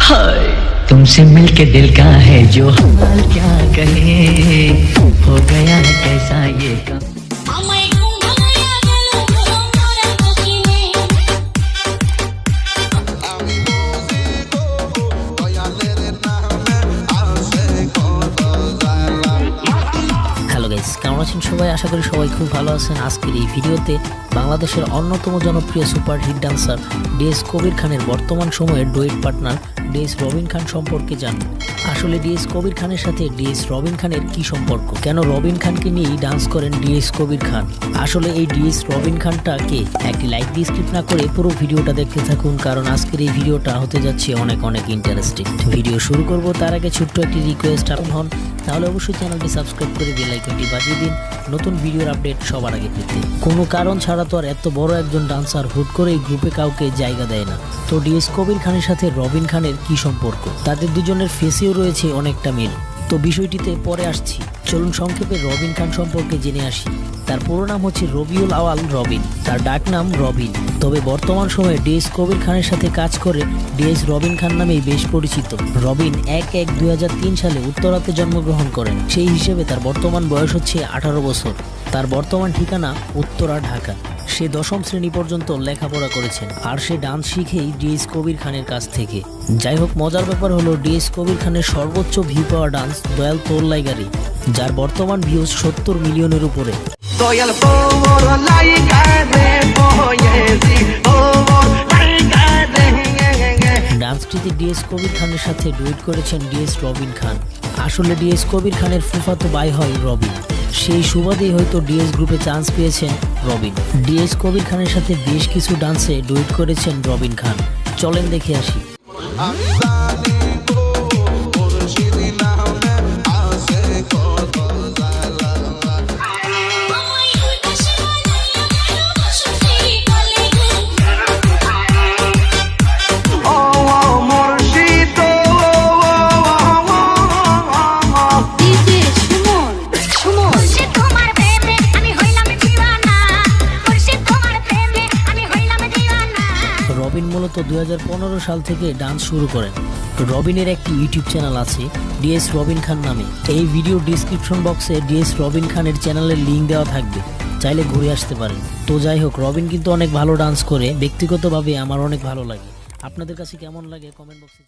हाय तुमसे मिलके दिल का है जो हाल क्या कहे हो गया है कैसा ये कम আমায় ঘুমায়া গেল তোমার বসিনে হ্যালো গাইস কেমন আছেন সবাই আশা করি সবাই খুব ভালো আছেন আজকের এই ভিডিওতে বাংলাদেশের অন্যতম জনপ্রিয় super hit dancer DS Kabir খানের বর্তমান সময়ের duet partner DS Robin Khan সম্পর্কে জানব। আসলে ডিএস কবির খানের সাথে ডিএস রবিন খানের কি সম্পর্ক? কেন রবিন খানকে নিয়েই ডান্স করেন ডিএস কবির খান? আসলে এই ডিএস রবিন খানটাকে একটি লাইক দিয়ে স্কিপ না করে পুরো ভিডিওটা দেখতে থাকুন, কারণ আজকের এই ভিডিওটা হতে যাচ্ছে অনেক অনেক ইন্টারেস্টিং ভিডিও শুরু করব তার আগে ছোট্ট একটি রিকোয়েস্ট আপন হন। তাহলে অবশ্যই চ্যানেলটি সাবস্ক্রাইব করে বেল আইকনটি বাজিয়ে দিন। নতুন ভিডিওর আপডেট সবার আগে পেতে। কোনো কারণ ছাড়া তো আর এত বড় একজন ডান্সার হুট করে এই গ্রুপে কাউকে জায়গা দেয় না। তো ডিএস কবির খানের সাথে রবিন খানের কি সম্পর্ক? তাদের দুজনের ফেসেও রয়েছে অনেকটা মিল। তো বিষয়টিতে পরে আসছি। চলুন সংক্ষেপে রবিন খান সম্পর্কে জেনে আসি। তার পুরো নাম হচ্ছে রবিউল আওয়াল রবিন। তার ডাক নাম রবিন। তবে বর্তমান সময়ে ডিএস কবির খানের সাথে কাজ করে ডিএস রবিন খান নামেই বেশ পরিচিত। রবিন এক এক দুই সালে উত্তরাতে জন্মগ্রহণ করেন। সেই হিসেবে তার বর্তমান বয়স হচ্ছে আঠারো বছর। তার বর্তমান ঠিকানা উত্তরা, ঢাকা। সে দশম শ্রেণি পর্যন্ত লেখাপড়া করেছেন আর সে ডান্স শিখেই ডিএস কবির খানের কাছ থেকে। যাই হোক মজার ব্যাপার হলো ডিএস কবির খানের সর্বোচ্চ ভিউ পাওয়া ডান্স দয়াল তোর লাইগারি যার বর্তমান ভিউজ সত্তর মিলিয়নের উপরে। ডান্সটিতে ডিএস কবির খানের সাথে ডুয়েট করেছেন ডিএস রবিন খান। আসলে ডিএস কবির খানের ফুফাতো বাই হয় রবিন। সেই সুবাদেই হয়তো ডিএস গ্রুপে চান্স পেয়েছেন রবিন। ডিএস কবির খানের সাথে বেশ কিছু ডান্সে ডুইট করেছেন রবিন খান। চলেন দেখে আসি। মূলত দু সাল থেকে ডান্স শুরু করেন। রবিনের একটি ইউটিউব চ্যানেল আছে, ডিএস রবিন খান নামে। এই ভিডিও ডিসক্রিপশন বক্সে ডিএস রবিন খানের চ্যানেলের লিঙ্ক দেওয়া থাকবে, চাইলে ঘুরে আসতে পারেন। তো যাই হোক, রবিন কিন্তু অনেক ভালো ডান্স করে, ব্যক্তিগতভাবে আমার অনেক ভালো লাগে। আপনাদের কাছে কেমন লাগে কমেন্ট বক্সে